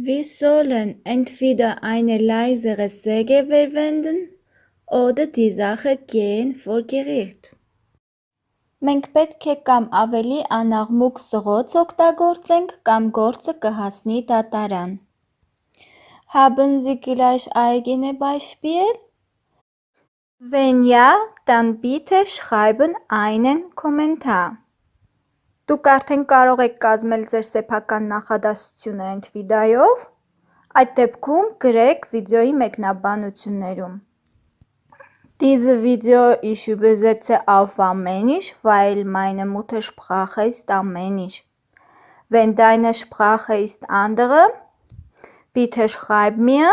Wir sollen entweder eine leisere Säge verwenden oder die Sache gehen vor Gericht։ Մենք պետք է կամ ավելի անաղմուկ սղոց օգտագործենք, կամ գործը կհասնի դատարան։ Haben Sie gleich eigene Beispiel? Wenn ja, dann bitte schreiben einen Kommentar։ Դուք արդեն կարող եք կազմել ձեր սեփական նախադասությունը Entvidայով, այդ դեպքում գրեք վիդեոյի մեկնաբանություններում։ Diese Video ich übersetze auf Armenisch, weil meine Muttersprache ist Armenisch. Wenn deine Sprache ist andere, bitte schreib mir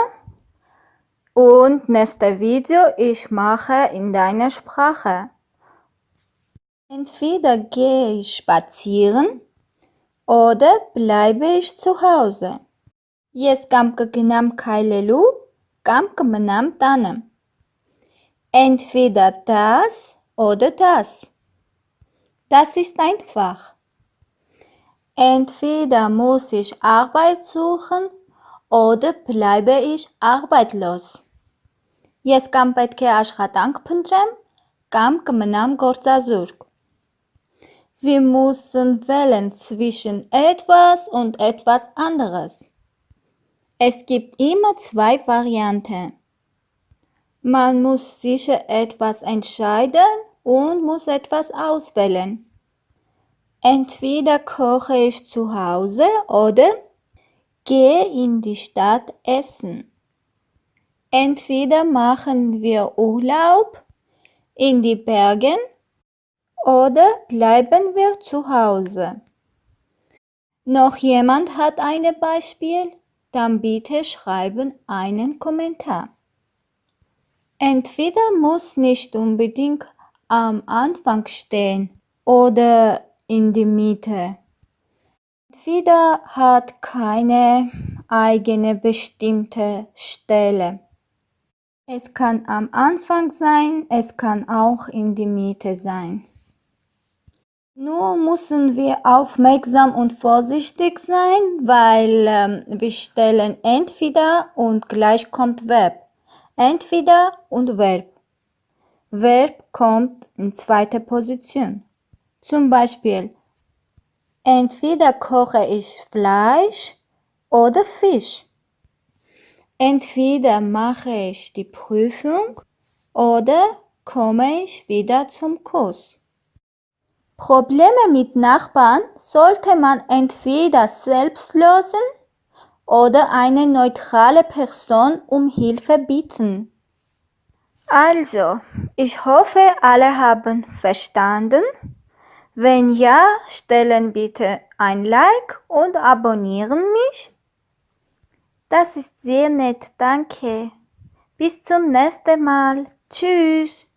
und nächste Video ich mache in deiner Sprache. Entweder gehe ich spazieren oder bleibe ich zu Hause։ Ես կամ կգնամ քայլելու, կամ կմնամ տանը։ Entweder das oder das. Das ist einfach. Entweder muss ich Arbeit suchen oder bleibe ich arbeitslos։ Ես կամ պետք է աշխատանք փնտրեմ, կամ կմնամ գործազուրկ։ wir müssen wählen zwischen etwas und etwas anderes. Es gibt immer zwei Varianten. Man muss sicher etwas entscheiden und muss etwas auswählen. Entweder koche ich zu Hause oder gehe in die Stadt essen. Entweder machen wir Urlaub in die Bergen oder bleiben wir zu Hause. Noch jemand hat ein Beispiel? Dann bitte schreiben einen Kommentar. Entweder muss nicht unbedingt am Anfang stehen oder in die Mitte. Entweder hat keine eigene bestimmte Stelle. Es kann am Anfang sein, es kann auch in die Mitte sein. Nur müssen wir aufmerksam und vorsichtig sein, weil ähm, wir stellen entweder und gleich kommt Verb. Entweder und Verb. Verb kommt in zweiter Position. Zum Beispiel, entweder koche ich Fleisch oder Fisch. Entweder mache ich die Prüfung oder komme ich wieder zum Kurs. Probleme mit Nachbarn sollte man entweder selbst lösen oder eine neutrale Person um Hilfe bitten. Also, ich hoffe, alle haben verstanden. Wenn ja, stellen bitte ein Like und abonnieren mich. Das ist sehr nett, danke. Bis zum nächsten Mal. Tschüss.